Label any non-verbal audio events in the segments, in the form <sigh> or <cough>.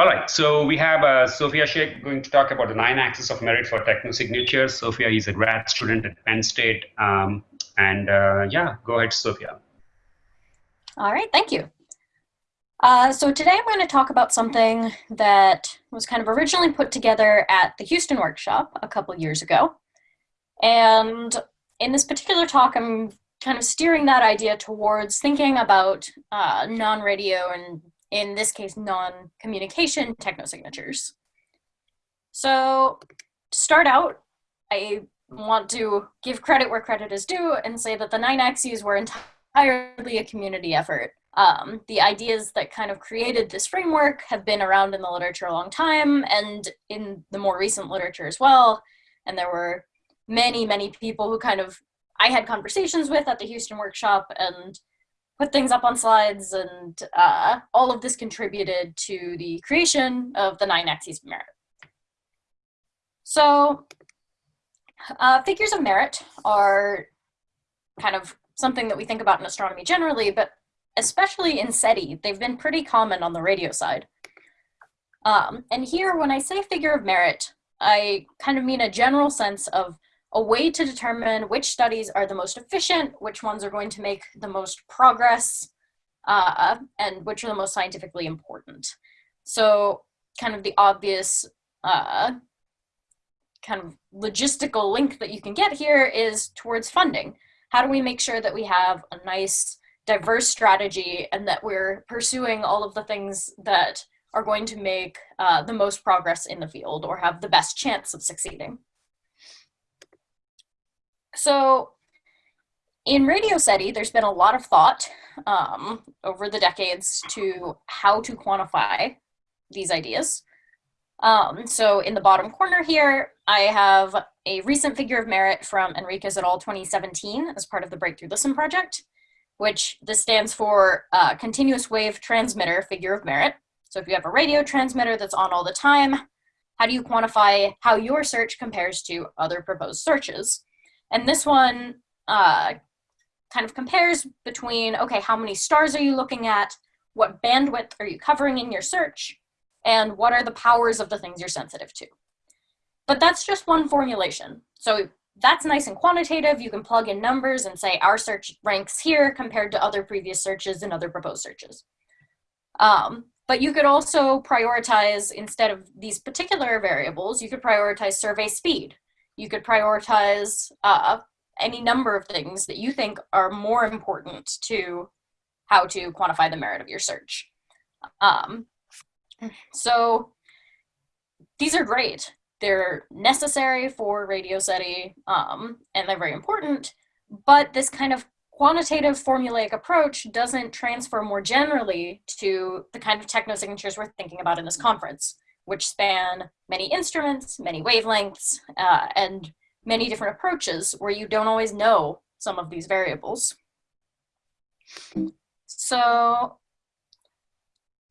All right, so we have uh, Sofia Sheikh going to talk about the nine axes of merit for technosignatures. Sofia is a grad student at Penn State. Um, and uh, yeah, go ahead, Sofia. All right, thank you. Uh, so today I'm going to talk about something that was kind of originally put together at the Houston workshop a couple years ago. And in this particular talk, I'm kind of steering that idea towards thinking about uh, non-radio and in this case, non-communication technosignatures. So to start out, I want to give credit where credit is due and say that the nine axes were entirely a community effort. Um, the ideas that kind of created this framework have been around in the literature a long time and in the more recent literature as well. And there were many, many people who kind of I had conversations with at the Houston workshop and put things up on slides and uh, all of this contributed to the creation of the nine axes of merit. So uh, figures of merit are kind of something that we think about in astronomy generally, but especially in SETI, they've been pretty common on the radio side. Um, and here, when I say figure of merit, I kind of mean a general sense of a way to determine which studies are the most efficient, which ones are going to make the most progress, uh, and which are the most scientifically important. So kind of the obvious uh, kind of logistical link that you can get here is towards funding. How do we make sure that we have a nice diverse strategy and that we're pursuing all of the things that are going to make uh, the most progress in the field or have the best chance of succeeding? So in Radio SETI, there's been a lot of thought um, over the decades to how to quantify these ideas. Um, so in the bottom corner here, I have a recent figure of merit from Enriquez et al. 2017 as part of the Breakthrough Listen project, which this stands for uh, Continuous Wave Transmitter Figure of Merit. So if you have a radio transmitter that's on all the time, how do you quantify how your search compares to other proposed searches? And this one uh, kind of compares between, okay, how many stars are you looking at? What bandwidth are you covering in your search? And what are the powers of the things you're sensitive to? But that's just one formulation. So that's nice and quantitative. You can plug in numbers and say our search ranks here compared to other previous searches and other proposed searches. Um, but you could also prioritize, instead of these particular variables, you could prioritize survey speed you could prioritize uh, any number of things that you think are more important to how to quantify the merit of your search. Um, so these are great. They're necessary for Radio SETI, um, and they're very important, but this kind of quantitative formulaic approach doesn't transfer more generally to the kind of techno signatures we're thinking about in this conference which span many instruments, many wavelengths, uh, and many different approaches where you don't always know some of these variables. So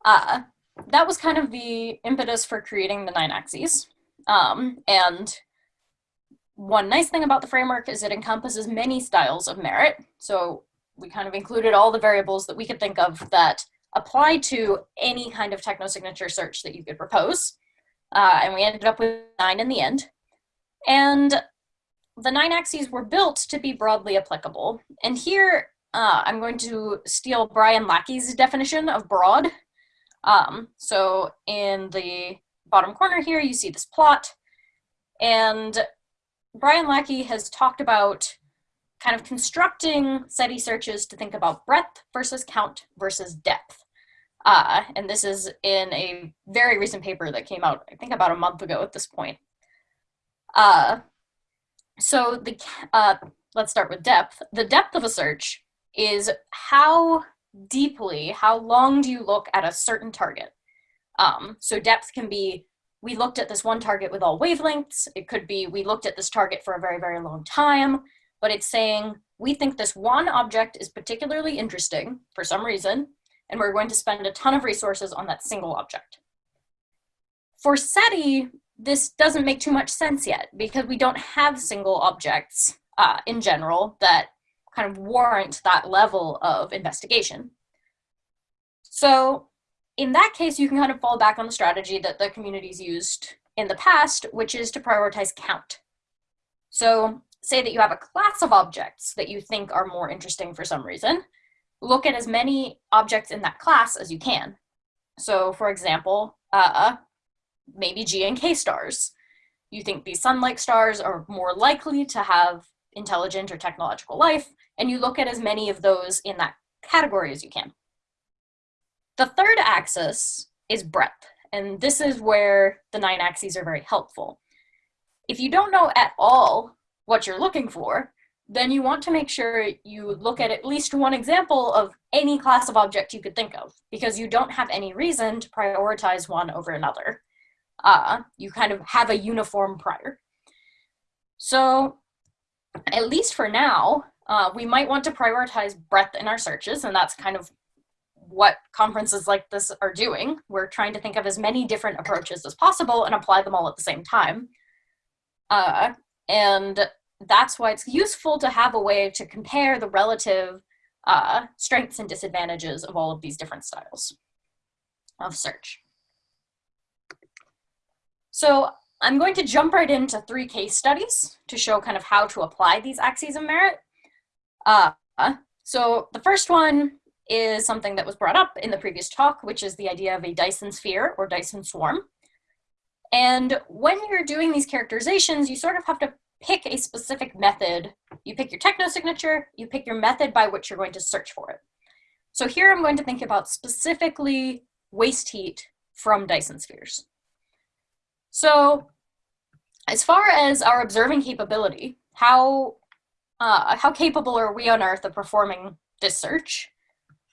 uh, that was kind of the impetus for creating the nine axes. Um, and one nice thing about the framework is it encompasses many styles of merit. So we kind of included all the variables that we could think of that apply to any kind of technosignature search that you could propose. Uh, and we ended up with nine in the end. And the nine axes were built to be broadly applicable. And here uh, I'm going to steal Brian Lacki's definition of broad. Um, so in the bottom corner here, you see this plot. And Brian Lacki has talked about kind of constructing SETI searches to think about breadth versus count versus depth. Uh, and this is in a very recent paper that came out, I think about a month ago at this point. Uh, so the uh, let's start with depth. The depth of a search is how deeply, how long do you look at a certain target? Um, so depth can be, we looked at this one target with all wavelengths. It could be, we looked at this target for a very, very long time but it's saying we think this one object is particularly interesting for some reason, and we're going to spend a ton of resources on that single object. For SETI, this doesn't make too much sense yet because we don't have single objects uh, in general that kind of warrant that level of investigation. So in that case, you can kind of fall back on the strategy that the communities used in the past, which is to prioritize count. So say that you have a class of objects that you think are more interesting for some reason, look at as many objects in that class as you can. So for example, uh, maybe G and K stars. You think these sun-like stars are more likely to have intelligent or technological life, and you look at as many of those in that category as you can. The third axis is breadth, and this is where the nine axes are very helpful. If you don't know at all what you're looking for, then you want to make sure you look at at least one example of any class of object you could think of, because you don't have any reason to prioritize one over another. Uh, you kind of have a uniform prior. So at least for now, uh, we might want to prioritize breadth in our searches, and that's kind of what conferences like this are doing. We're trying to think of as many different approaches as possible and apply them all at the same time. Uh, and that's why it's useful to have a way to compare the relative uh, strengths and disadvantages of all of these different styles of search. So I'm going to jump right into three case studies to show kind of how to apply these axes of merit. Uh, so the first one is something that was brought up in the previous talk, which is the idea of a Dyson sphere or Dyson swarm. And when you're doing these characterizations, you sort of have to pick a specific method. You pick your techno signature, you pick your method by which you're going to search for it. So here I'm going to think about specifically waste heat from Dyson spheres. So as far as our observing capability, how, uh, how capable are we on Earth of performing this search?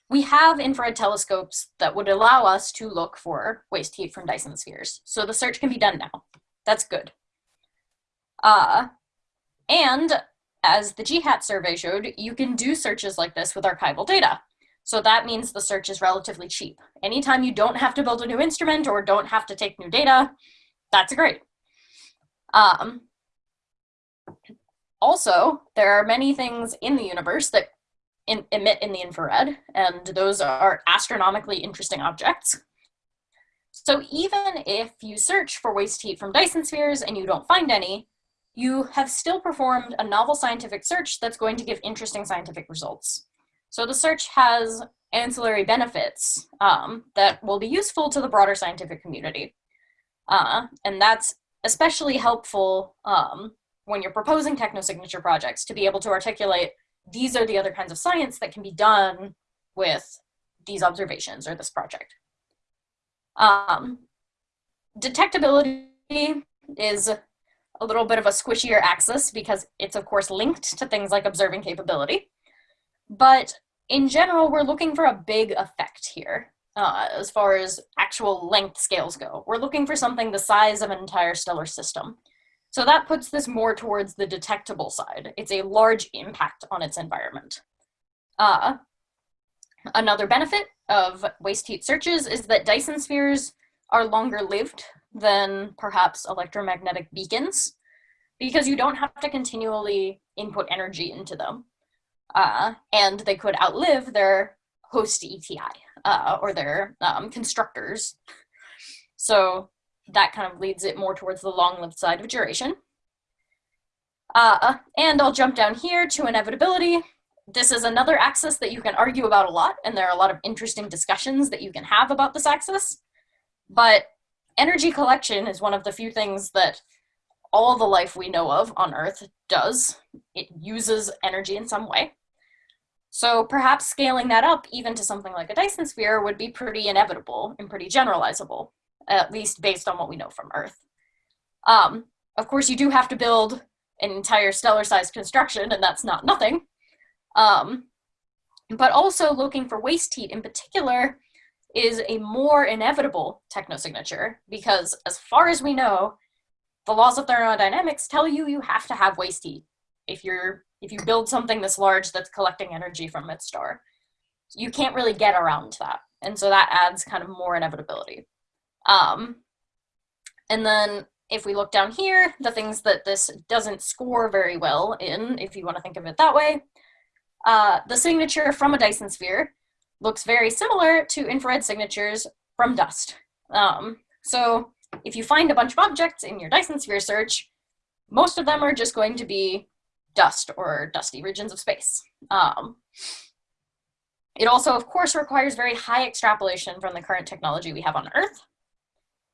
We have infrared telescopes that would allow us to look for waste heat from Dyson spheres. So the search can be done now. That's good. Uh, and as the GHAT survey showed, you can do searches like this with archival data. So that means the search is relatively cheap. Anytime you don't have to build a new instrument or don't have to take new data, that's great. Um, also, there are many things in the universe that in, emit in the infrared, and those are astronomically interesting objects. So even if you search for waste heat from Dyson spheres and you don't find any, you have still performed a novel scientific search that's going to give interesting scientific results. So the search has ancillary benefits um, that will be useful to the broader scientific community. Uh, and that's especially helpful um, when you're proposing technosignature projects to be able to articulate these are the other kinds of science that can be done with these observations or this project. Um, detectability is a little bit of a squishier axis because it's of course linked to things like observing capability. But in general, we're looking for a big effect here uh, as far as actual length scales go. We're looking for something the size of an entire stellar system. So that puts this more towards the detectable side. It's a large impact on its environment. Uh, another benefit of waste heat searches is that Dyson spheres are longer lived than perhaps electromagnetic beacons because you don't have to continually input energy into them. Uh, and they could outlive their host ETI uh, or their um, constructors. So that kind of leads it more towards the long-lived side of duration. Uh, and I'll jump down here to inevitability. This is another axis that you can argue about a lot, and there are a lot of interesting discussions that you can have about this axis. But energy collection is one of the few things that all the life we know of on Earth does. It uses energy in some way. So perhaps scaling that up even to something like a Dyson sphere would be pretty inevitable and pretty generalizable at least based on what we know from Earth. Um, of course, you do have to build an entire stellar-sized construction, and that's not nothing. Um, but also looking for waste heat in particular is a more inevitable technosignature because as far as we know, the laws of thermodynamics tell you you have to have waste heat if you're if you build something this large that's collecting energy from its star. You can't really get around that. And so that adds kind of more inevitability. Um, and then if we look down here, the things that this doesn't score very well in, if you want to think of it that way, uh, the signature from a Dyson sphere looks very similar to infrared signatures from dust. Um, so if you find a bunch of objects in your Dyson sphere search, most of them are just going to be dust or dusty regions of space. Um, it also, of course, requires very high extrapolation from the current technology we have on Earth.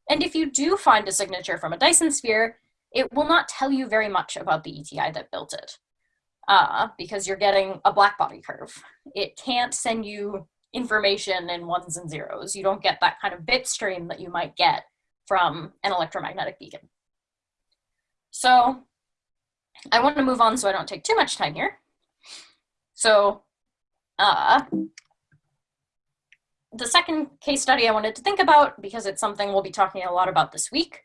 And if you do find a signature from a Dyson sphere, it will not tell you very much about the ETI that built it uh, because you're getting a black body curve. It can't send you information in ones and zeros. You don't get that kind of bit stream that you might get from an electromagnetic beacon. So I want to move on so I don't take too much time here. So uh, the second case study I wanted to think about, because it's something we'll be talking a lot about this week,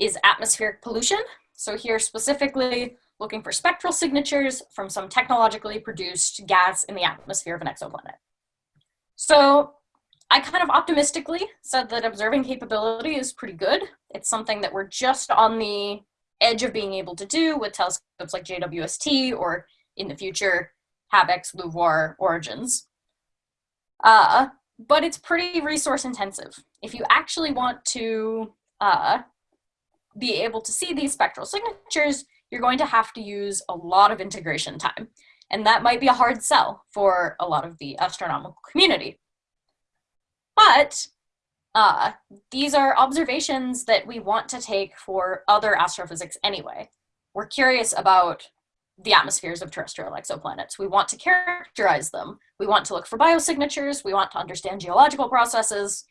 is atmospheric pollution. So here specifically looking for spectral signatures from some technologically produced gas in the atmosphere of an exoplanet. So I kind of optimistically said that observing capability is pretty good. It's something that we're just on the edge of being able to do with telescopes like JWST or in the future HabEx, LUVOIR, Origins. Uh, but it's pretty resource intensive. If you actually want to uh, be able to see these spectral signatures, you're going to have to use a lot of integration time. And that might be a hard sell for a lot of the astronomical community. But uh, these are observations that we want to take for other astrophysics anyway. We're curious about the atmospheres of terrestrial exoplanets. We want to characterize them. We want to look for biosignatures. We want to understand geological processes.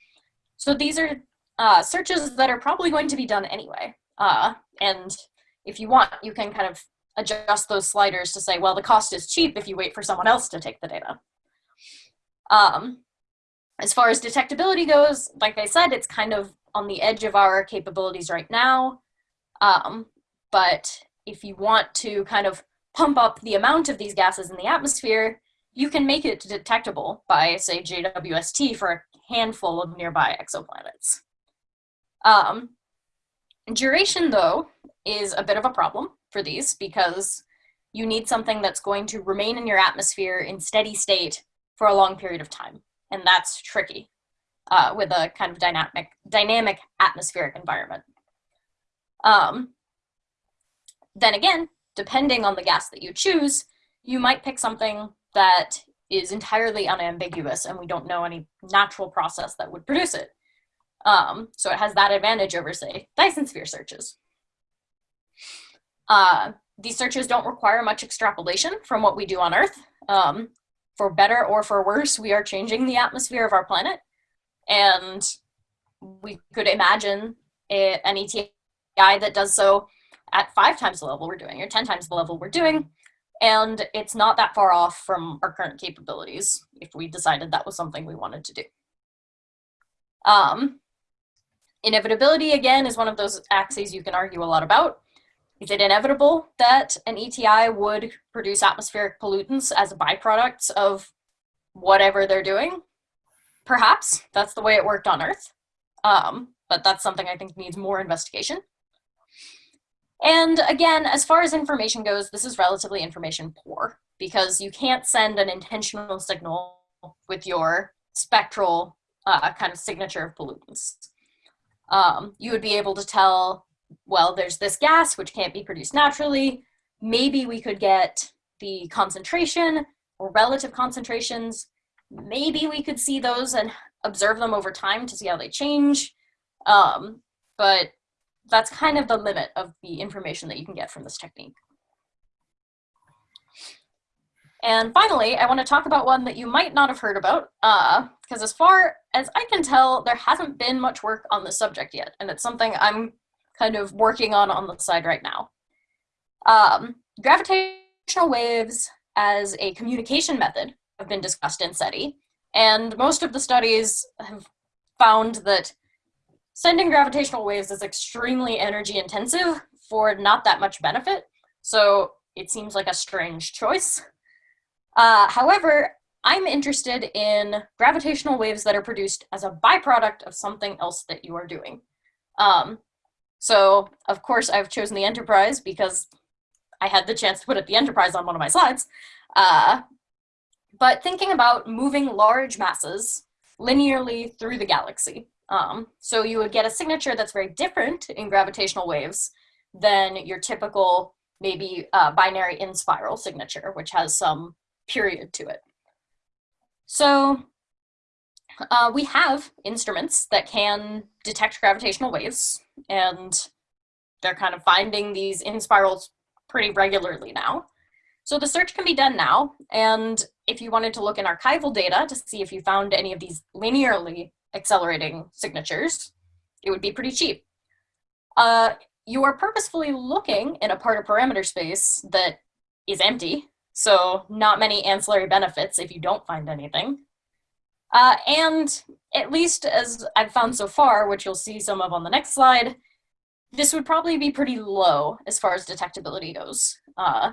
So these are uh, searches that are probably going to be done anyway. Uh, and if you want, you can kind of adjust those sliders to say, well, the cost is cheap if you wait for someone else to take the data. Um, as far as detectability goes, like I said, it's kind of on the edge of our capabilities right now. Um, but if you want to kind of pump up the amount of these gases in the atmosphere, you can make it detectable by, say, JWST for a handful of nearby exoplanets. Um, duration, though, is a bit of a problem for these because you need something that's going to remain in your atmosphere in steady state for a long period of time and that's tricky uh, with a kind of dynamic, dynamic atmospheric environment. Um, then again, depending on the gas that you choose, you might pick something that is entirely unambiguous and we don't know any natural process that would produce it. Um, so it has that advantage over, say, Dyson sphere searches. Uh, these searches don't require much extrapolation from what we do on Earth. Um, for better or for worse, we are changing the atmosphere of our planet. And we could imagine a, an ETI that does so at five times the level we're doing or 10 times the level we're doing. And it's not that far off from our current capabilities if we decided that was something we wanted to do. Um, inevitability, again, is one of those axes you can argue a lot about. Is it inevitable that an ETI would produce atmospheric pollutants as byproducts of whatever they're doing? Perhaps. That's the way it worked on Earth. Um, but that's something I think needs more investigation. And again, as far as information goes, this is relatively information poor because you can't send an intentional signal with your spectral uh, kind of signature of pollutants. Um, you would be able to tell well, there's this gas which can't be produced naturally. Maybe we could get the concentration or relative concentrations. Maybe we could see those and observe them over time to see how they change. Um, but that's kind of the limit of the information that you can get from this technique. And finally, I want to talk about one that you might not have heard about, because uh, as far as I can tell, there hasn't been much work on this subject yet, and it's something I'm kind of working on on the side right now. Um, gravitational waves as a communication method have been discussed in SETI, and most of the studies have found that sending gravitational waves is extremely energy intensive for not that much benefit, so it seems like a strange choice. Uh, however, I'm interested in gravitational waves that are produced as a byproduct of something else that you are doing. Um, so of course I've chosen the Enterprise because I had the chance to put it the Enterprise on one of my slides. Uh, but thinking about moving large masses linearly through the galaxy Um, so you would get a signature that's very different in gravitational waves than your typical maybe uh, binary inspiral signature, which has some period to it. So uh, we have instruments that can detect gravitational waves, and they're kind of finding these inspirals pretty regularly now. So the search can be done now, and if you wanted to look in archival data to see if you found any of these linearly accelerating signatures, it would be pretty cheap. Uh, you are purposefully looking in a part of parameter space that is empty, so not many ancillary benefits if you don't find anything. Uh, and at least as I've found so far, which you'll see some of on the next slide, this would probably be pretty low as far as detectability goes. Uh,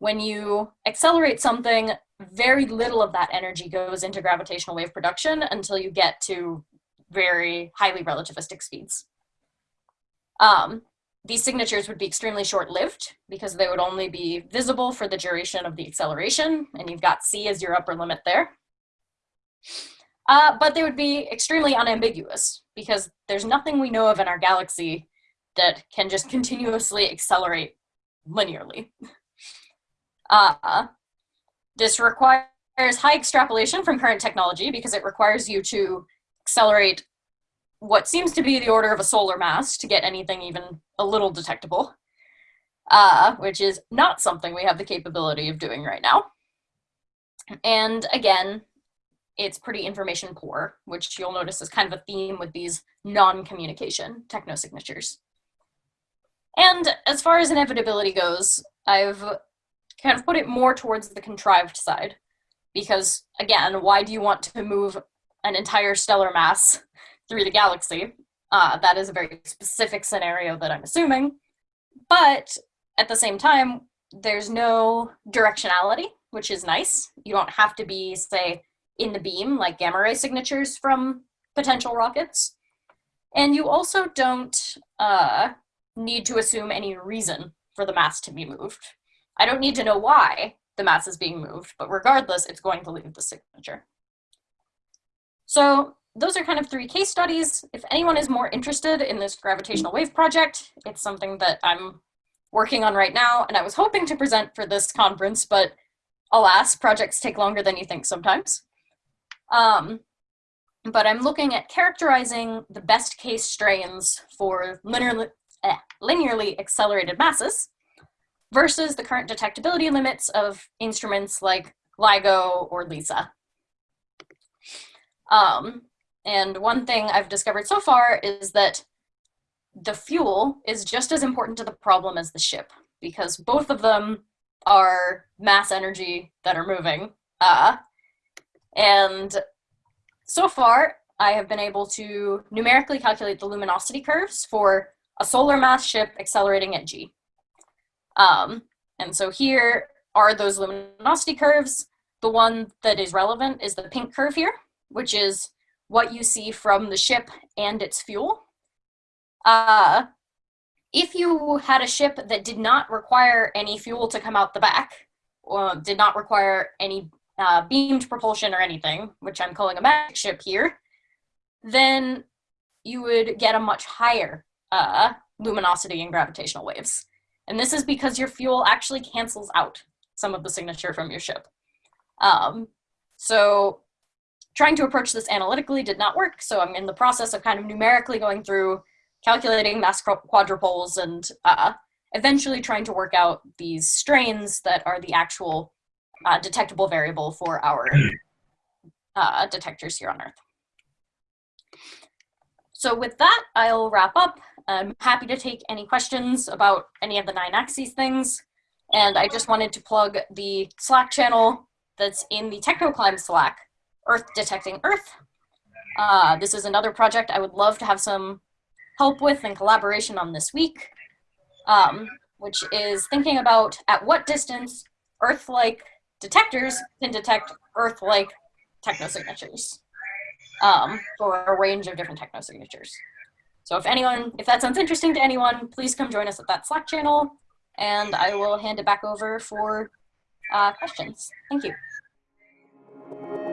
when you accelerate something, very little of that energy goes into gravitational wave production until you get to very highly relativistic speeds. Um, these signatures would be extremely short-lived because they would only be visible for the duration of the acceleration, and you've got c as your upper limit there. Uh, but they would be extremely unambiguous because there's nothing we know of in our galaxy that can just continuously accelerate linearly. <laughs> Uh, this requires high extrapolation from current technology because it requires you to accelerate what seems to be the order of a solar mass to get anything even a little detectable, uh, which is not something we have the capability of doing right now. And again, it's pretty information poor, which you'll notice is kind of a theme with these non-communication technosignatures. And as far as inevitability goes, I've kind of put it more towards the contrived side. Because again, why do you want to move an entire stellar mass <laughs> through the galaxy? Uh, that is a very specific scenario that I'm assuming. But at the same time, there's no directionality, which is nice. You don't have to be, say, in the beam like gamma ray signatures from potential rockets. And you also don't uh, need to assume any reason for the mass to be moved. I don't need to know why the mass is being moved, but regardless, it's going to leave the signature. So those are kind of three case studies. If anyone is more interested in this gravitational wave project, it's something that I'm working on right now, and I was hoping to present for this conference, but alas, projects take longer than you think sometimes. Um, but I'm looking at characterizing the best case strains for linearly, eh, linearly accelerated masses versus the current detectability limits of instruments like LIGO or LISA. Um, and one thing I've discovered so far is that the fuel is just as important to the problem as the ship because both of them are mass energy that are moving. Uh, and so far, I have been able to numerically calculate the luminosity curves for a solar mass ship accelerating at g. Um, and so here are those luminosity curves. The one that is relevant is the pink curve here, which is what you see from the ship and its fuel. Uh, if you had a ship that did not require any fuel to come out the back, or did not require any uh, beamed propulsion or anything, which I'm calling a magic ship here, then you would get a much higher uh, luminosity and gravitational waves. And this is because your fuel actually cancels out some of the signature from your ship. Um, so trying to approach this analytically did not work, so I'm in the process of kind of numerically going through calculating mass quadrupoles and uh, eventually trying to work out these strains that are the actual uh, detectable variable for our <clears throat> uh, detectors here on Earth. So with that, I'll wrap up. I'm happy to take any questions about any of the nine axes things. And I just wanted to plug the Slack channel that's in the TechnoClimes Slack, Earth Detecting Earth. Uh, this is another project I would love to have some help with and collaboration on this week, um, which is thinking about at what distance Earth-like detectors can detect Earth-like technosignatures um, for a range of different technosignatures. So if anyone, if that sounds interesting to anyone, please come join us at that Slack channel, and I will hand it back over for uh, questions. Thank you.